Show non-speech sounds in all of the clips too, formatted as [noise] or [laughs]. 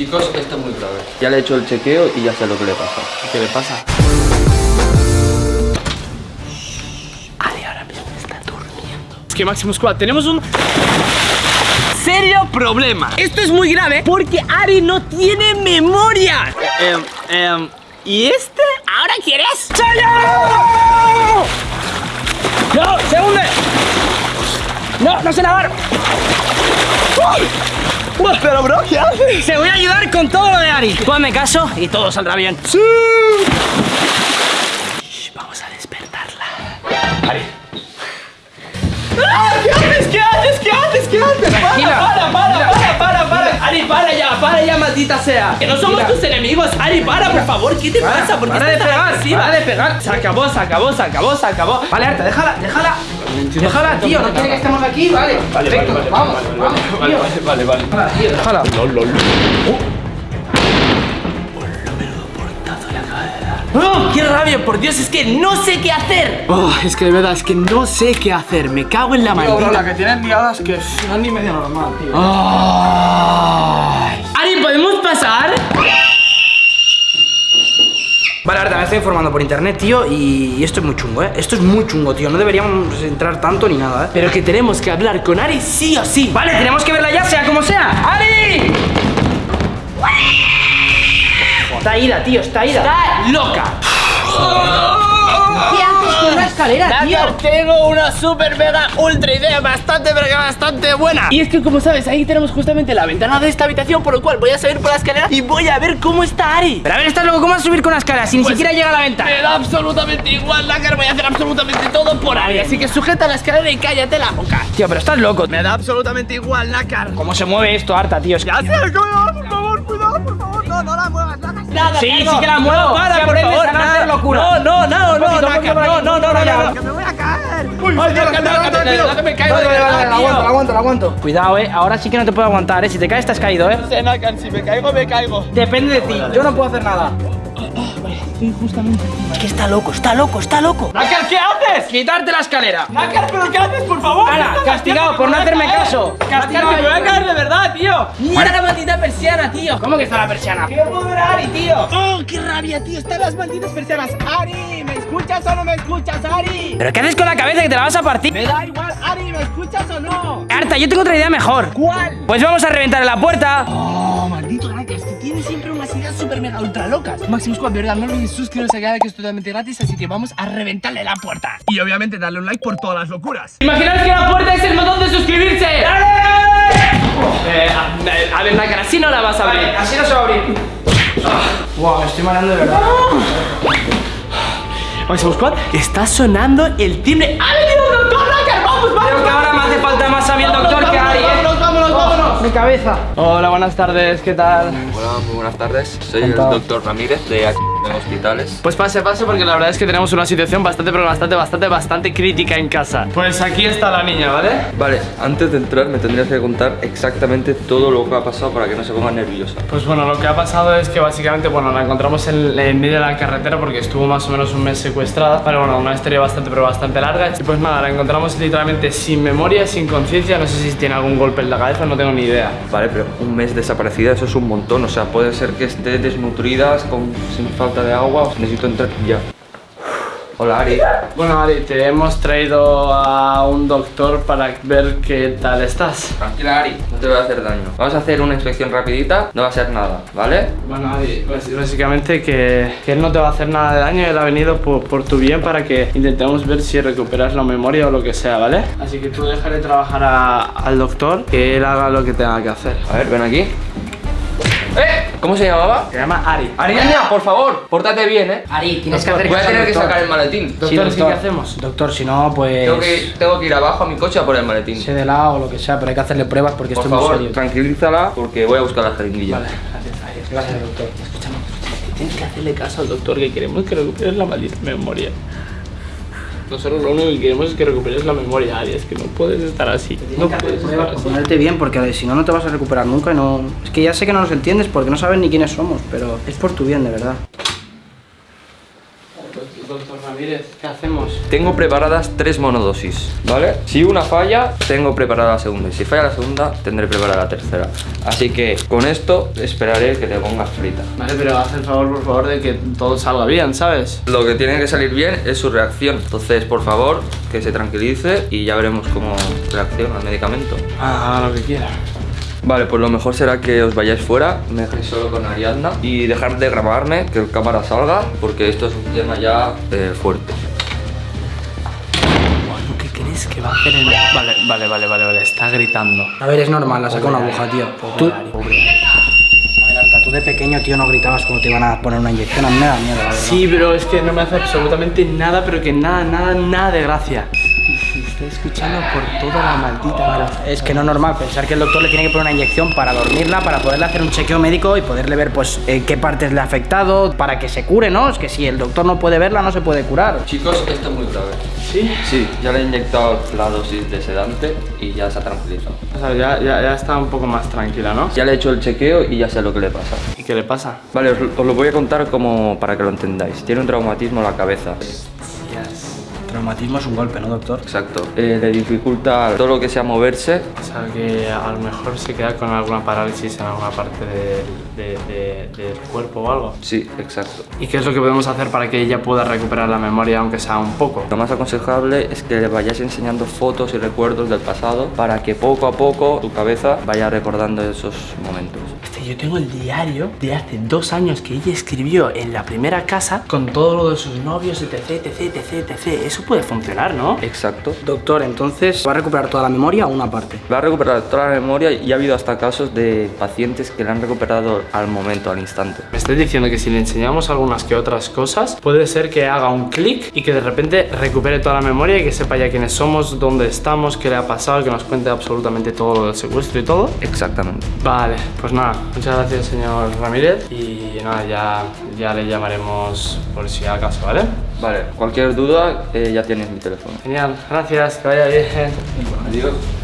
Chicos, esto es muy grave. Ya le he hecho el chequeo y ya sé lo que le pasa. ¿Qué le pasa? Es que Máximo Squad, tenemos un serio problema. Esto es muy grave porque Ari no tiene memoria. Em, em, ¿Y este? ¿Ahora quieres? ¡Chayo! ¡No! ¡Se hunde! ¡No! ¡No sé nadar! ¡Uy! Pero bro, ¿qué haces? Se voy a ayudar con todo lo de Ari. Tú hazme caso y todo saldrá bien. ¡Sí! vamos a despertarla. Ari. ¡Ah! ¿Qué haces? ¿Qué haces? ¿Qué haces? ¿Qué haces? Tranquila, Para, para, para, para, para, para. Ari, para ya, para ya, maldita sea. Que no somos tus enemigos. Ari, para, por favor. ¿Qué te pasa? ¿Por qué para de pegar, para de pegar. Se acabó, se acabó, se acabó, se acabó. Vale, Arta, déjala, déjala. Déjala, tío, no quiere que estemos aquí, vale. Perfecto, vamos, vamos, tío. Vale, vale. Déjala, tío, déjala. ¡Oh, ¡Qué rabia! Por Dios, es que no sé qué hacer. Oh, es que de verdad, es que no sé qué hacer. Me cago en la Tío, bro, la maldita. que tienes liadas que no es ni medio normal, tío. Ay. Ari, ¿podemos pasar? Vale, Arta, me estoy informando por internet, tío, y esto es muy chungo, ¿eh? Esto es muy chungo, tío. No deberíamos entrar tanto ni nada, ¿eh? Pero que tenemos que hablar con Ari sí o sí. Vale, tenemos que verla ya, sea como sea. ¡Ari! Está ida, tío, está ida. Está loca. ¿Qué la escalera, tío? tengo una super mega ultra idea bastante pero que bastante buena. Y es que como sabes, ahí tenemos justamente la ventana de esta habitación, por lo cual voy a subir por la escalera y voy a ver cómo está Ari. Pero a ver, estás loco, ¿cómo vas a subir con la escalera si ni Pues, siquiera llega a la ventana? Me da absolutamente igual, Nakar, voy a hacer absolutamente todo por Ari. Así que sujeta la escalera y cállate la boca. Tío, pero estás loco. Me da absolutamente igual, Nakar. ¿Cómo se mueve esto, Arta, tío? Es que- Ya sé, cuidado, por favor, cuidado, por favor. No, no la muevas, Nakar. Nada, Sí, Carlos. sí que la muevo. No, para, por favor, a no hacer Nakar. locura. No, no, no, no, por no, no, no, no. Que me voy a caer. Uy, Ay, que me caigo aguanto, aguanto, aguanto. Cuidado, eh. Ahora sí que no te puedo aguantar, eh. Si te caes, estás caído, eh. No sé, Nakar, si me caigo, me caigo. Depende de ti. Yo no puedo hacer nada. Es que está loco, está loco, está loco. Nakar, ¿qué haces? Quitarte la escalera. Nakar, ¿pero qué haces, por favor? Ala, No te castigado por no hacerme a caso. Castigado, me voy a caer de verdad, tío. Mira la maldita persiana, tío. ¿Cómo que está la persiana? ¡Que puedo ver a Ari, tío! ¡Oh, qué rabia, tío! Están las malditas persianas. ¡Ari! ¿Me escuchas o no me escuchas, Ari? ¿Pero qué haces con la cabeza que te la vas a partir? Me da igual, Ari, ¿me escuchas o no? Arta, yo tengo otra idea mejor. ¿Cuál? Pues vamos a reventar la puerta. Oh, maldito Nakar, que tienes siempre unas ideas súper mega ultra locas. Máximo Squad, de verdad, no olvides suscribiros a canal que es totalmente gratis, así que vamos a reventarle la puerta. Y obviamente darle un like por todas las locuras. Imaginaos que la puerta es el botón de suscribirse. ¡Dale! Eh, a, a ver, Nakar, así no la vas a abrir. así no se va a abrir. Wow, me estoy mareando de verdad. Máximo Squad, está sonando el timbre. ¡Ha venido el doctor! ¡Vamos, vamos! Creo que ahora me hace falta más saber el doctor que Ari, eh. ¡Vámonos, vámonos, vámonos! Mi cabeza. Hola, buenas tardes, ¿qué tal? Muy buenas tardes. Soy el doctor Ramírez de aquí de Hospitales. Pues pase, pase, porque la verdad es que tenemos una situación bastante, pero bastante, bastante, bastante crítica en casa. Pues aquí está la niña, ¿vale? Vale, antes de entrar me tendrías que contar exactamente todo lo que ha pasado para que no se ponga nerviosa. Pues bueno, lo que ha pasado es que básicamente, bueno, la encontramos en, en medio de la carretera porque estuvo más o menos un mes secuestrada. Pero bueno, una historia bastante, pero bastante larga. Y pues nada, la encontramos literalmente sin memoria, sin conciencia. No sé si tiene algún golpe en la cabeza, no tengo ni idea. Vale, pero un mes desaparecida, eso es un montón. O sea, puede ser que esté desnutrida, con, sin falta de agua. necesito entrar ya. Hola, Ari. Bueno, Ari, te hemos traído a un doctor para ver qué tal estás. Tranquila, Ari, no te voy a hacer daño. Vamos a hacer una inspección rapidita, no va a ser nada, ¿vale? Bueno, Adi, bas- básicamente que, que él no te va a hacer nada de daño, él ha venido por, por tu bien para que intentemos ver si recuperas la memoria o lo que sea, ¿vale? Así que tú déjale trabajar a- al doctor, que él haga lo que tenga que hacer. A ver, ven aquí. ¿Eh? ¿Cómo se llamaba? Se llama Ari. Ariadna, por favor, pórtate bien, ¿eh? Ari, tienes que Doctor, hacer Voy a tener que doctor. sacar el maletín. Doctor, ¿sí doctor. qué hacemos? Doctor, si no, pues. Tengo que, tengo que ir abajo a mi coche a por el maletín. Sé de lado o lo que sea, pero hay que hacerle pruebas porque Por esto es muy favor, serio. tranquilízala porque voy a buscar la jeringuilla. Vale, gracias, Ari. Gracias, doctor. Escúchame, escúchame, tienes que hacerle caso al doctor que queremos que recuperes la maldita memoria. Nosotros lo único que queremos es que recuperes la memoria, Ari, es que no puedes estar así. No puedes estar así. ponerte bien, porque si no, no te vas a recuperar nunca y no. Es que ya sé que no nos entiendes porque no sabes ni quiénes somos, pero es por tu bien, de verdad. Ramírez, ¿qué hacemos? Tengo preparadas tres monodosis, ¿vale? Si una falla, tengo preparada la segunda. Y si falla la segunda, tendré preparada la tercera. Así que con esto esperaré que te pongas frita. Vale, pero haz el favor, por favor, de que todo salga bien, ¿sabes? Lo que tiene que salir bien es su reacción. Entonces, por favor, que se tranquilice y ya veremos cómo reacciona al medicamento. Ah, haga lo que quiera. Vale, pues lo mejor será que os vayáis fuera, me dejéis solo con Ariadna y dejar de grabarme, que el cámara salga, porque esto es un tema ya eh, fuerte. Bueno, ¿qué crees que va a hacer el...? Vale, vale, vale, vale, vale, está gritando. A ver, es normal, la saca una aguja, tío. Tú, Pobre Ari, pobre Ari. a ver, Arta, tú de pequeño, tío, no gritabas cuando te iban a poner una inyección. A mí me da miedo, la verdad. Sí, pero es que no me hace absolutamente nada, pero que nada, nada, nada de gracia. Estoy escuchando por toda la maldita. Es que no es normal pensar que el doctor le tiene que poner una inyección para dormirla, para poderle hacer un chequeo médico y poderle ver, pues, eh, qué partes le ha afectado, para que se cure, ¿no? Es que si el doctor no puede verla, no se puede curar. Chicos, esto es muy grave. ¿Sí? Sí, ya le he inyectado la dosis de sedante y ya se ha tranquilizado. O sea, ya, ya, ya está un poco más tranquila, ¿no? Ya le he hecho el chequeo y ya sé lo que le pasa. ¿Y qué le pasa? Vale, os, os lo voy a contar como para que lo entendáis. Tiene un traumatismo en la cabeza. Traumatismo es un golpe, ¿no, doctor? Exacto. Eh, le dificulta todo lo que sea moverse. O sea, que a lo mejor se queda con alguna parálisis en alguna parte de- de- de- del cuerpo o algo. Sí, exacto. ¿Y qué es lo que podemos hacer para que ella pueda recuperar la memoria, aunque sea un poco? Lo más aconsejable es que le vayáis enseñando fotos y recuerdos del pasado para que poco a poco tu cabeza vaya recordando esos momentos. Yo tengo el diario de hace dos años que ella escribió en la primera casa con todo lo de sus novios, etc, etc, etc, etc. Eso puede funcionar, ¿no? Exacto. Doctor, entonces, ¿va a recuperar toda la memoria o una parte? Va a recuperar toda la memoria y ha habido hasta casos de pacientes que la han recuperado al momento, al instante. Me estás diciendo que si le enseñamos algunas que otras cosas, puede ser que haga un clic y que de repente recupere toda la memoria y que sepa ya quiénes somos, dónde estamos, qué le ha pasado, que nos cuente absolutamente todo lo del secuestro y todo. Exactamente. Vale, pues nada, muchas gracias señor Ramírez y nada, ya, ya le llamaremos por si acaso, ¿vale? Vale, cualquier duda eh, ya tienes mi teléfono. Genial, gracias, que vaya bien. Adiós.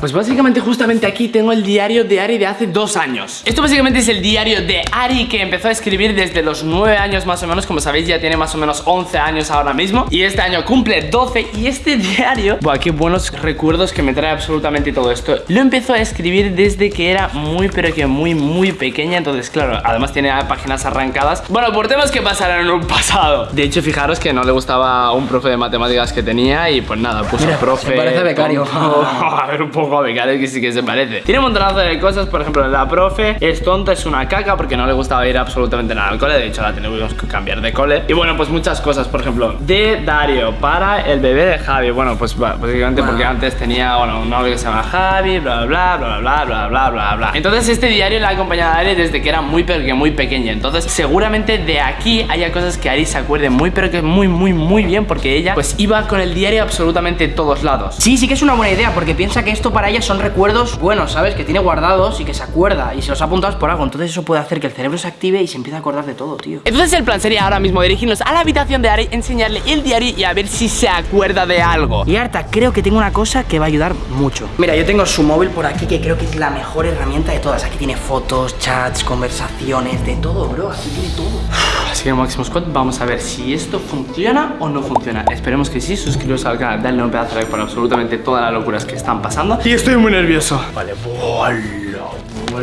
Pues básicamente justamente aquí tengo el diario de Ari de hace dos años. Esto básicamente es el diario de Ari que empezó a escribir desde los 9 años más o menos. Como sabéis ya tiene más o menos 11 años ahora mismo. Y este año cumple 12 y este [laughs] diario Buah, qué buenos recuerdos que me trae absolutamente todo esto. Lo empezó a escribir desde que era muy pero que muy muy pequeña. Entonces claro, además tiene páginas arrancadas. Bueno, por temas que pasaron en un pasado. De hecho fijaros que no le gustaba un profe de matemáticas que tenía Y pues nada, puso Mira, profe se parece becario. tonto. a ver un poco becario que sí que se parece. Tiene un montonazo de cosas, por ejemplo, la profe es tonta, es una caca porque no le gustaba ir absolutamente nada al cole. De hecho, la tenemos que cambiar de cole. Y bueno, pues muchas cosas, por ejemplo, de Dario para el bebé de Javi. Bueno, pues básicamente porque antes tenía, bueno, un novio que se llama Javi, bla, bla, bla, bla, bla, bla, bla, bla. Entonces, este diario le ha acompañado a Ari desde que era muy, pero que muy pequeña. Entonces, seguramente de aquí haya cosas que Ari se acuerde muy, pero que muy, muy, muy bien porque ella, pues iba con el diario absolutamente todos lados. Sí, sí que es una buena idea, porque piensa que esto para ella son recuerdos buenos, ¿sabes? Que tiene guardados y que se acuerda y se los ha apuntado por algo. Entonces eso puede hacer que el cerebro se active y se empiece a acordar de todo, tío. Entonces el plan sería ahora mismo dirigirnos a la habitación de Ari, enseñarle el diario y a ver si se acuerda de algo. Y Arta, creo que tengo una cosa que va a ayudar mucho. Mira, yo tengo su móvil por aquí que creo que es la mejor herramienta de todas. Aquí tiene fotos, chats, conversaciones, de todo, bro. Aquí tiene todo. Así que Máximo Squad, vamos a ver si esto funciona o no funciona. Esperemos que sí, suscribiros al canal, darle un pedazo de like por absolutamente todas las locuras que están pasando. Y estoy muy nervioso. Vale, bola,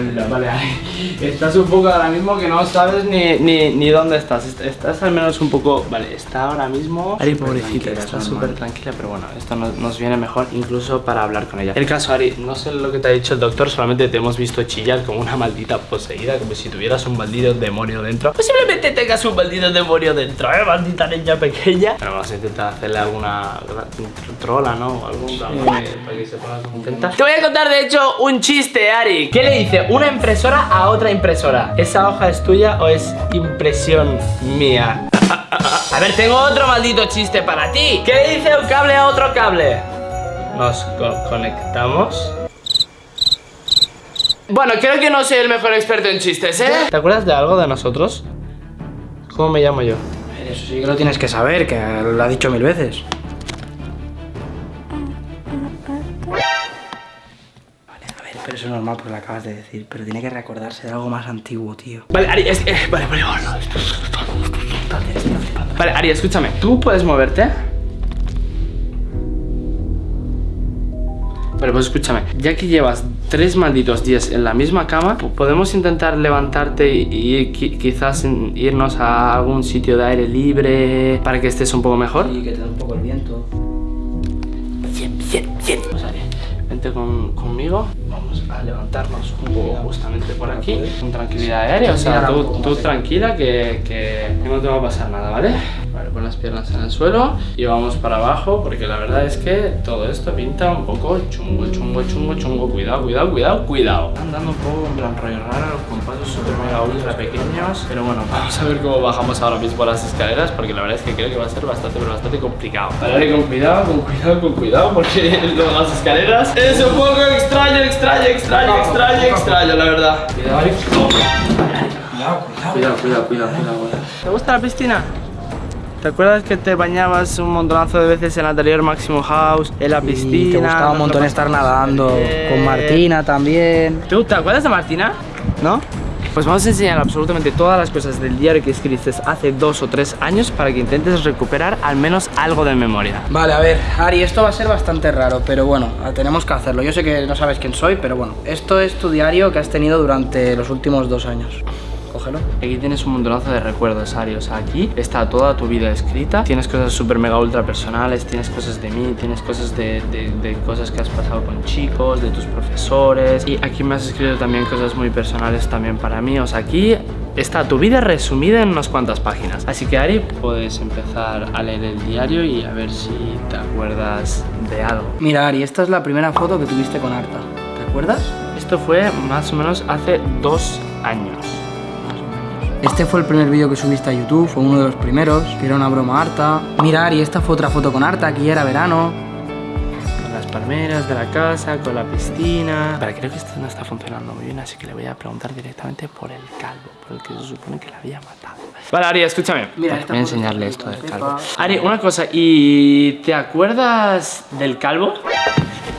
bola, vale. Ari. [laughs] Estás un poco ahora mismo que no sabes ni, ni, ni dónde estás. Est- Estás al menos un poco. Vale, está ahora mismo. Ari, pobrecita, está es súper tranquila, pero bueno, esto nos, nos viene mejor incluso para hablar con ella. El caso, Ari, no sé lo que te ha dicho el doctor, solamente te hemos visto chillar como una maldita poseída, como si tuvieras un maldito demonio dentro. Posiblemente tengas un maldito demonio dentro, ¿eh? Maldita niña pequeña. Bueno, vamos a intentar hacerle alguna trola, ¿no? Algún para que, para que se ponga contenta. Te voy a contar, de hecho, un chiste, Ari. ¿Qué le dice una impresora a otra impresora? ¿Esa hoja es tuya o es impresión mía? A ver, tengo otro maldito chiste para ti. ¿Qué dice un cable a otro cable? Nos co- conectamos. Bueno, creo que no soy el mejor experto en chistes, ¿eh? ¿Te acuerdas de algo de nosotros? ¿Cómo me llamo yo? Eso sí que lo tienes que saber, que lo ha dicho mil veces. Eso es normal porque lo acabas de decir. Pero tiene que recordarse de algo más antiguo, tío. Vale, Ari, es, eh, vale, vale, flipando. Vale, Ari, escúchame. ¿Tú puedes moverte? Vale, pues escúchame, ya que llevas tres malditos días en la misma cama, po- podemos intentar levantarte y, y qui- quizás irnos a algún sitio de aire libre para que estés un poco mejor. Y que te dé un poco el viento. Bien, bien, bien. Pues Ari, vente con- conmigo. A levantarnos un poco justamente por aquí, con tranquilidad aérea. O sea, tú, tú tranquila que, que no te va a pasar nada, ¿vale? Pon las piernas en el suelo y vamos para abajo porque la verdad es que todo esto pinta un poco chungo, chungo, chungo, chungo. Cuidado, cuidado, cuidado, cuidado. Andando un poco en plan rollo raro, con pasos súper mega ultra pequeños. Pero bueno, vamos a ver cómo bajamos ahora mismo las escaleras porque la verdad es que creo que va a ser bastante, pero bastante complicado. Vale, con cuidado, con cuidado, con cuidado porque [laughs] lo de las escaleras es un poco extraño, extraño, extraño, extraño, extraño, la verdad. Cuidado. Cuidado, cuidado, cuidado, cuidado. ¿Te gusta la piscina? ¿Te acuerdas que te bañabas un montonazo de veces en el anterior Maximum House, en la piscina? Y te gustaba un montón estar nadando. Con Martina también. ¿Tú te acuerdas de Martina? ¿No? Pues vamos a enseñar absolutamente todas las cosas del diario que escribiste hace dos o tres años para que intentes recuperar al menos algo de memoria. Vale, a ver, Ari, esto va a ser bastante raro, pero bueno, tenemos que hacerlo. Yo sé que no sabes quién soy, pero bueno, esto es tu diario que has tenido durante los últimos dos años. Cógelo. Aquí tienes un montonazo de recuerdos, Ari. O sea, aquí está toda tu vida escrita. Tienes cosas súper mega ultra personales, tienes cosas de mí, tienes cosas de, de- de cosas que has pasado con chicos, de tus profesores. Y aquí me has escrito también cosas muy personales también para mí. O sea, aquí está tu vida resumida en unas cuantas páginas. Así que, Ari, puedes empezar a leer el diario y a ver si te acuerdas de algo. Mira, Ari, esta es la primera foto que tuviste con Arta. ¿Te acuerdas? Esto fue más o menos hace dos años. Este fue el primer vídeo que subiste a YouTube, fue uno de los primeros, que era una broma harta. Mira, Ari, esta fue otra foto con Arta, aquí era verano. Con las palmeras de la casa, con la piscina. Pero creo que esto no está funcionando muy bien, así que le voy a preguntar directamente por el calvo, por el que se supone que la había matado. Vale, Ari, escúchame. Mira, voy a enseñarle esto del Pepa. calvo. Ari, una cosa, ¿y te acuerdas del calvo?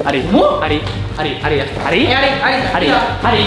Ari, Ari, Ari, Ari, Ari, Eh, Ari, Ari, Ari,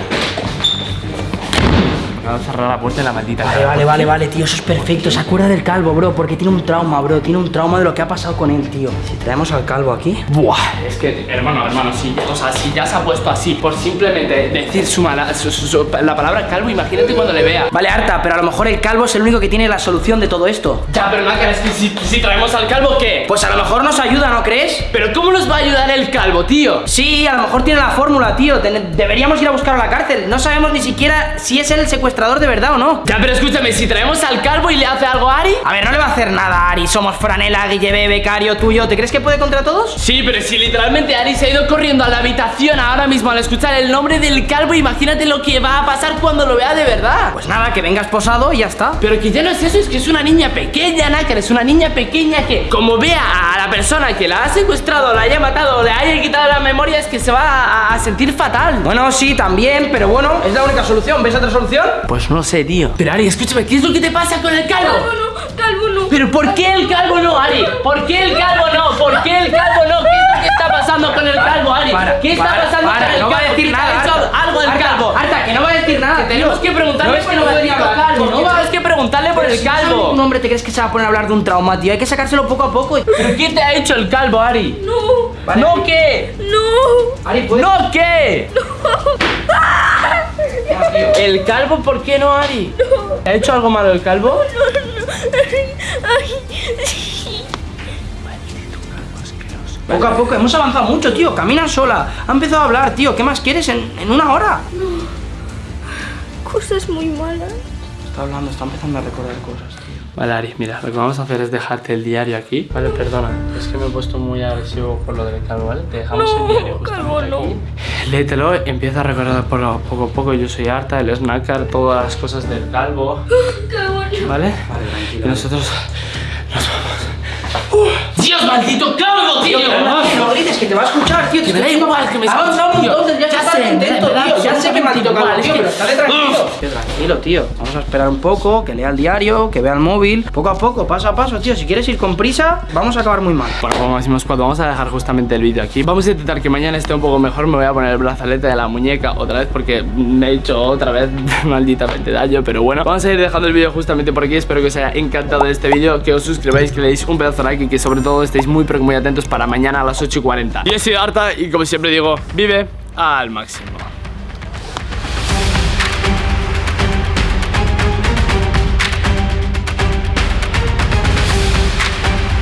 Cerrar la puerta en la maldita Vale, vale, vale, vale, tío, eso es perfecto. Se acuerda del calvo, bro, porque tiene un trauma, bro. Tiene un trauma de lo que ha pasado con él, tío. Si traemos al calvo aquí. Buah, es que, hermano, hermano, si, o sea, si ya se ha puesto así por simplemente decir su mala, su- su- su- la palabra calvo, imagínate cuando le vea. Vale, Arta, pero a lo mejor el calvo es el único que tiene la solución de todo esto. Ya, pero no es que si, si traemos al calvo, ¿qué? Pues a lo mejor nos ayuda, ¿no crees? Pero ¿cómo nos va a ayudar el calvo, tío? Sí, a lo mejor tiene la fórmula, tío. Deberíamos ir a buscarlo a la cárcel. No sabemos ni siquiera si es él el secuestrador de verdad o no. Ya, pero escúchame, si traemos al calvo y le hace algo a Ari. A ver, no le va a hacer nada, Ari. Somos Franela, Guille, Becario, tuyo. ¿Te crees que puede contra todos? Sí, pero si literalmente Ari se ha ido corriendo a la habitación ahora mismo al escuchar el nombre del calvo, imagínate lo que va a pasar cuando lo vea de verdad. Pues nada, que venga esposado y ya está. Pero que ya no es eso, es que es una niña pequeña, Nácar, es una niña pequeña que, como vea a la persona que la ha secuestrado, la haya matado o le haya quitado la memoria, es que se va a, a sentir fatal. Bueno, sí, también, pero bueno, es la única solución. ¿Ves otra solución? Pues no sé, tío. Pero Ari, escúchame, ¿qué es lo que te pasa con el calvo? Calvo no, calvo no. ¿Pero por qué el calvo no, Ari? ¿Por qué el calvo no? ¿Por qué el calvo no? ¿Qué es lo que está pasando con el calvo, Ari? Para, ¿Qué está para, pasando para, con el no calvo? va a decir ¿Qué te nada. ha hecho Arta. algo el Arta, calvo? Arta, que no va a decir nada. Tenemos tío. que preguntarle ¿No por que no el calvo. Que No, tienes que preguntarle por el no calvo. Un hombre, ¿te crees que se va a poner a hablar de un trauma, tío? Hay que sacárselo poco a poco. ¿Pero qué te ha hecho el calvo, Ari? No, ¿No qué? no. Ari. ¿No qué? ¿El calvo por qué no, Ari? ¿Te ha hecho algo malo el calvo? Ay, sí. Poco a poco, hemos avanzado mucho, tío. Camina sola. Ha empezado a hablar, tío. ¿Qué más quieres en, en una hora? Cosas muy malas. Está hablando, está empezando a recordar cosas. Vale, Ari, mira, lo que vamos a hacer es dejarte el diario aquí. Vale, perdona, es que me he puesto muy agresivo por lo del calvo, ¿vale? Te dejamos No, el diario calvo, justamente no. aquí. Léetelo, empieza a recordar por lo- poco a poco. Yo soy Arta, él es Nácar, todas las cosas del calvo, [gasps] Calvo no. ¿vale? Vale, tranquilo. Y nosotros nos vamos. ¡Dios Dios, maldito calvo, tío. Tío, que no grites, que te va a escuchar, tío. Que me da igual que me avanzado tío. entonces, ya, está sé, contento, tío. Ya sé que maldito es tío, pero estate tranquilo. Tío, tranquilo, tío. Vamos a esperar un poco, que lea el diario, que vea el móvil. Poco a poco, paso a paso, tío. Si quieres ir con prisa, vamos a acabar muy mal. Bueno, como decimos cuando vamos a dejar justamente el vídeo aquí Vamos a intentar que mañana esté un poco mejor Me voy a poner el brazalete de la muñeca otra vez Porque me he hecho otra vez [laughs] malditamente daño Pero bueno, vamos a ir dejando el vídeo justamente por aquí Espero que os haya encantado este vídeo Que os suscribáis, que le deis un pedazo de like Y que sobre todo estéis muy pero muy atentos para mañana a las 8 y 40 Y he sido Arta y como siempre digo, vive al máximo